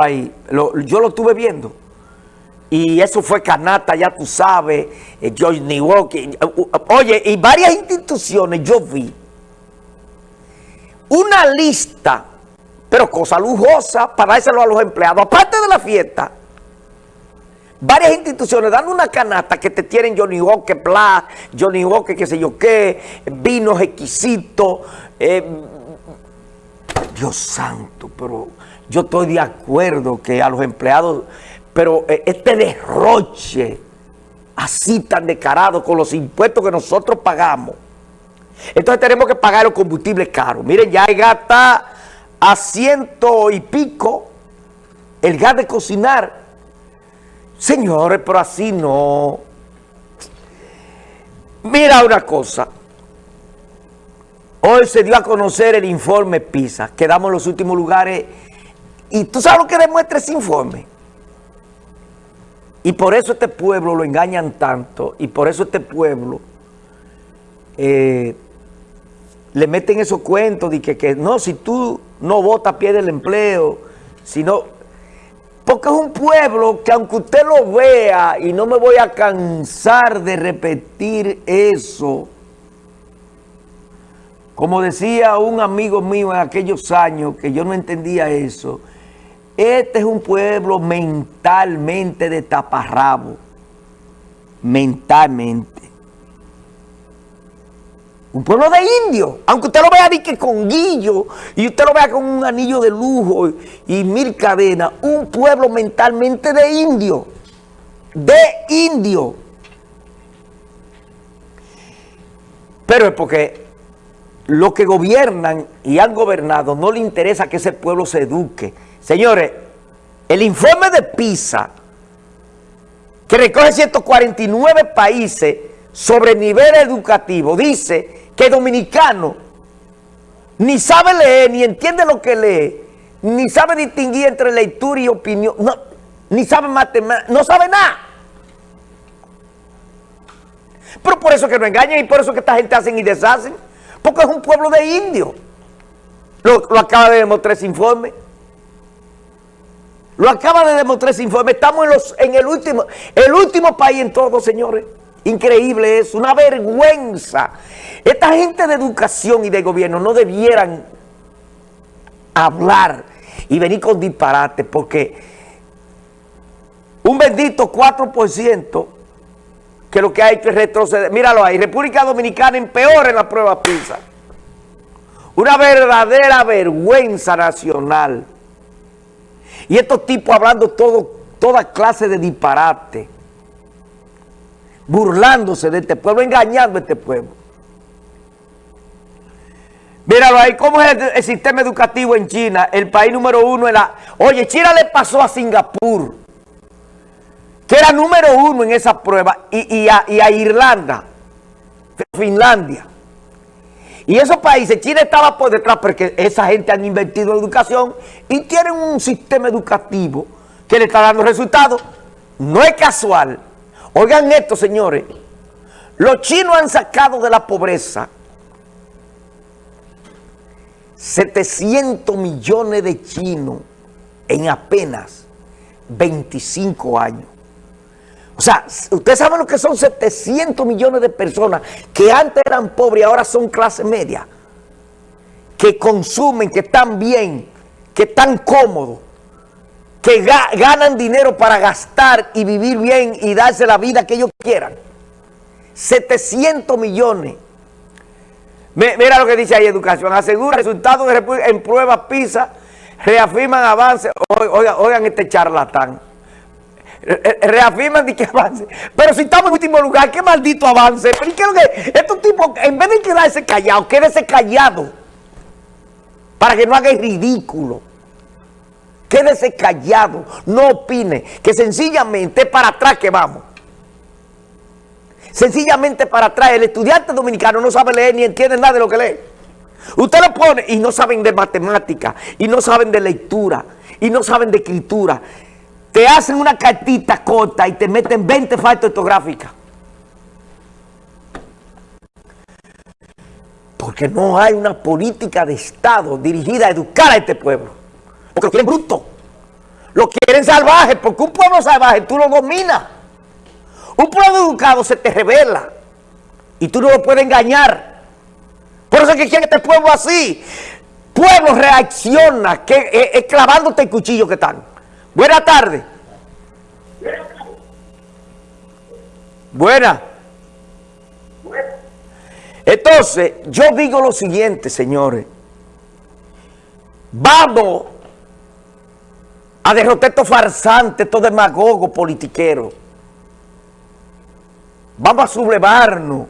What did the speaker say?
ahí, yo lo estuve viendo. Y eso fue Canata, ya tú sabes, eh, George Niwoki. Eh, oye, y varias instituciones yo vi una lista, pero cosa lujosa, para dárselo a los empleados. Aparte de la fiesta, varias instituciones dando una canasta que te tienen Johnny Walker Bla, Johnny Walker qué sé yo qué, vinos exquisitos. Eh, Dios santo, pero yo estoy de acuerdo que a los empleados, pero eh, este derroche así tan descarado con los impuestos que nosotros pagamos, entonces tenemos que pagar los combustibles caros. Miren, ya el gas está a ciento y pico, el gas de cocinar. Señores, pero así no. Mira una cosa. Hoy se dio a conocer el informe PISA. Quedamos en los últimos lugares y tú sabes lo que demuestra ese informe. Y por eso este pueblo lo engañan tanto, y por eso este pueblo eh, le meten esos cuentos de que, no, si tú no votas pierde el empleo, sino porque es un pueblo que aunque usted lo vea, y no me voy a cansar de repetir eso, como decía un amigo mío en aquellos años, que yo no entendía eso, este es un pueblo mentalmente de taparrabo. Mentalmente. Un pueblo de indios. Aunque usted lo vea con guillo y usted lo vea con un anillo de lujo y mil cadenas. Un pueblo mentalmente de indio. De indio. Pero es porque los que gobiernan y han gobernado no le interesa que ese pueblo se eduque Señores, el informe de PISA, que recoge 149 países sobre nivel educativo, dice que dominicano ni sabe leer, ni entiende lo que lee, ni sabe distinguir entre lectura y opinión, ni sabe matemáticas, no sabe nada. Pero por eso que no engañan y por eso que esta gente hacen y deshacen, porque es un pueblo de indios. Lo, acaba de demostrar ese informe. Lo acaba de demostrar ese informe. Estamos en, los, en el, último, el último país en todo, señores. Increíble es, una vergüenza. Esta gente de educación y de gobierno no debieran hablar y venir con disparate porque un bendito 4% que lo que hay que retroceder. Míralo ahí, República Dominicana en peor en la prueba PISA. Una verdadera vergüenza nacional. Y estos tipos hablando todo, toda clase de disparate. Burlándose de este pueblo, engañando a este pueblo. Míralo ahí, ¿cómo es el, sistema educativo en China? El país número uno en la... Oye, China le pasó a Singapur, que era número uno en esa prueba, y, a, Irlanda, Finlandia. Y esos países, China estaba por detrás porque esa gente han invertido en educación y tienen un sistema educativo que le está dando resultados. No es casual. Oigan esto, señores. Los chinos han sacado de la pobreza 700 millones de chinos en apenas 25 años. O sea, ustedes saben lo que son 700 millones de personas que antes eran pobres y ahora son clase media. Que consumen, que están bien, que están cómodos, que ganan dinero para gastar y vivir bien y darse la vida que ellos quieran. 700 millones. Mira lo que dice ahí Educación. Asegura resultados en pruebas PISA, reafirman avances. Oigan, oigan este charlatán. Eh, eh, reafirman que avance. Pero si estamos en último lugar, qué maldito avance. Pero ¿y qué que estos tipos, en vez de quedarse callados, quédese callado. Para que no haga ridículo. Quédese callado, no opine, que sencillamente para atrás que vamos. Sencillamente para atrás, el estudiante dominicano no sabe leer ni entiende nada de lo que lee. Usted lo pone y no saben de matemática, y no saben de lectura, y no saben de escritura te hacen una cartita corta y te meten 20 faltas ortográficas. Porque no hay una política de Estado dirigida a educar a este pueblo. Porque lo quieren bruto. lo quieren salvaje, porque un pueblo salvaje tú lo dominas. Un pueblo educado se te revela y tú no lo puedes engañar. Por eso es que quieren este pueblo así. Pueblo reacciona, que es clavándote el cuchillo que están. Buenas tardes. Buena. Entonces, yo digo lo siguiente, señores. Vamos a derrotar estos farsantes, estos demagogos politiqueros. Vamos a sublevarnos